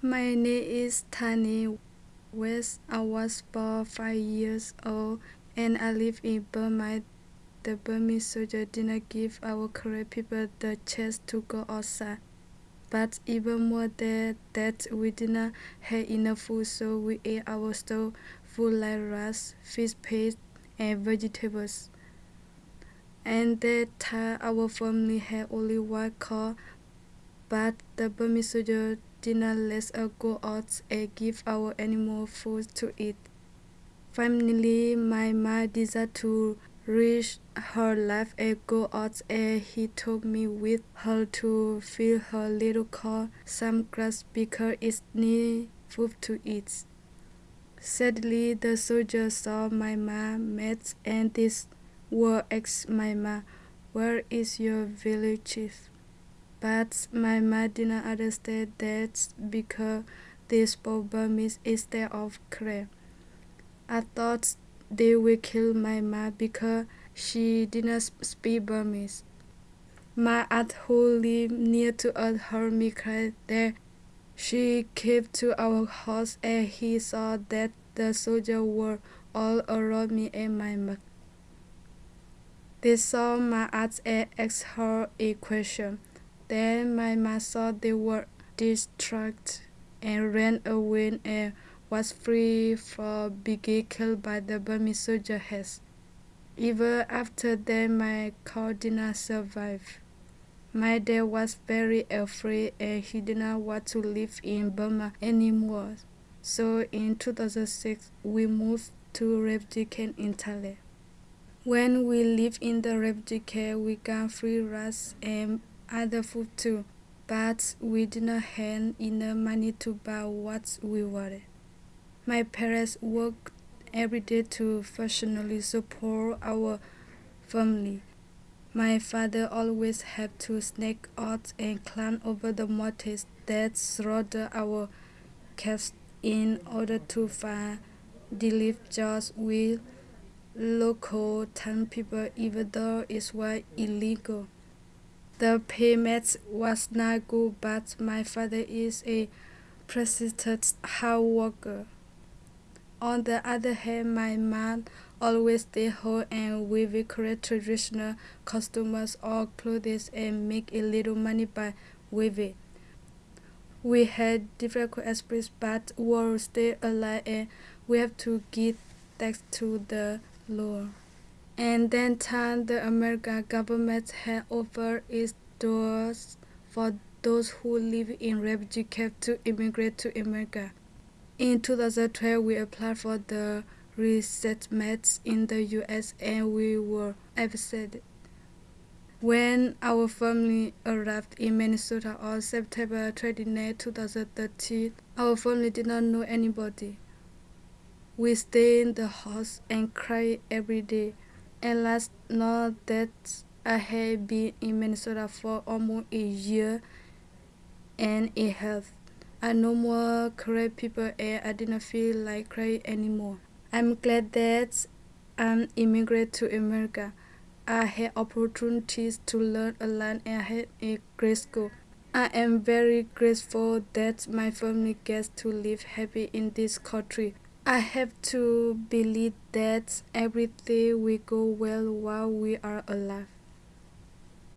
My name is Tani West. I was born five years old and I live in Burma. The Burmese soldier did not give our Karen people the chance to go outside. But even more than that, we did not have enough food, so we ate our store food like rice, fish paste, and vegetables. And that time, our family had only one car, but the Burmese soldier did not let us go out and give our animal food to eat. Finally, my mom decided to risk her life and go out and he took me with her to fill her little car some grass because it needed food to eat. Sadly, the soldier saw my mom met and this war asked my mom, Where is your village chief? But my mom did not understand that because they spoke Burmese instead of Karen. I thought they would kill my mom because she did not speak Burmese. My aunt who lived near to us heard me cry there. She came to our house and he saw that the soldiers were all around me and my mother. They saw my aunt and asked her a question. Then my saw they were distracted and ran away and was free from being killed by the Burmese soldiers. Even after that, my car did not survive. My dad was very afraid and he did not want to live in Burma anymore. So in 2006, we moved to refugee camp in Thailand. When we lived in the refugee camp, we got free rice and other food too, but we did not have enough money to buy what we wanted. My parents worked every day to financially support our family. My father always had to sneak out and climb over the mountains that surrounded our caves in order to find relief jobs with local town people even though it was illegal. The payment was not good, but my father is a persistent hard worker. On the other hand, my mom always stay home and weave create traditional costumes or clothes and make a little money by weaving. We had difficult experiences, but we will stay alive and we have to give thanks to the Lord. And then time the American government had offered its doors for those who live in refugee camps to immigrate to America. In 2012, we applied for the resettlement in the US and we were accepted. When our family arrived in Minnesota on September 29, 2013, our family did not know anybody. We stayed in the house and cried every day. And last night that I have been in Minnesota for almost a year and a half. I no more cry people and I didn't feel like crying anymore. I'm glad that I'm to America. I had opportunities to learn a lot and I had a great school. I am very grateful that my family gets to live happy in this country. I have to believe that everything will go well while we are alive.